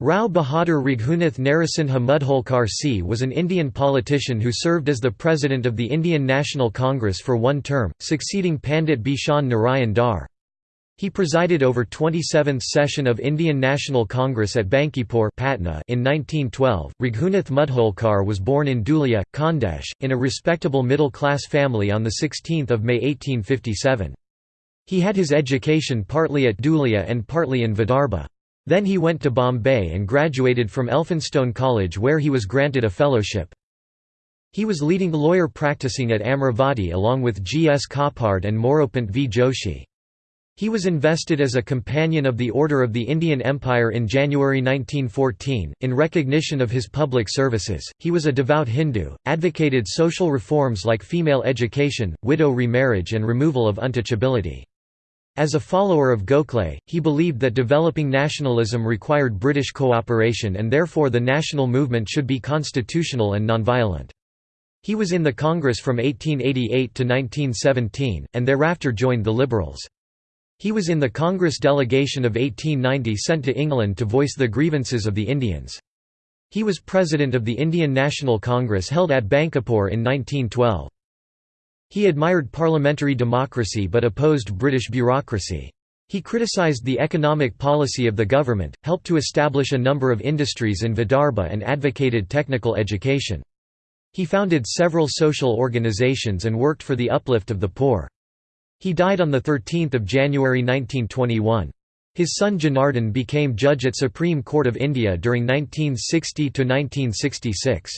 Rao Bahadur Raghunath Narasimha Mudholkar C was an Indian politician who served as the president of the Indian National Congress for one term, succeeding Pandit Bishan Narayan Dar. He presided over 27th session of Indian National Congress at Bankipur Patna in 1912. Raghunath Mudholkar was born in Dhulia, Khandesh, in a respectable middle-class family on 16 May 1857. He had his education partly at Dhulia and partly in Vidarbha. Then he went to Bombay and graduated from Elphinstone College where he was granted a fellowship. He was leading lawyer practicing at Amravati along with G. S. Khaparde and Moropant V. Joshi. He was invested as a Companion of the Order of the Indian Empire in January 1914. In recognition of his public services, he was a devout Hindu, advocated social reforms like female education, widow remarriage, and removal of untouchability. As a follower of Gokhale, he believed that developing nationalism required British cooperation and therefore the national movement should be constitutional and nonviolent. He was in the Congress from 1888 to 1917, and thereafter joined the Liberals. He was in the Congress delegation of 1890 sent to England to voice the grievances of the Indians. He was president of the Indian National Congress held at Bankipore in 1912. He admired parliamentary democracy but opposed British bureaucracy. He criticised the economic policy of the government, helped to establish a number of industries in Vidarbha and advocated technical education. He founded several social organisations and worked for the uplift of the poor. He died on 13 January 1921. His son Janardhan became judge at Supreme Court of India during 1960–1966.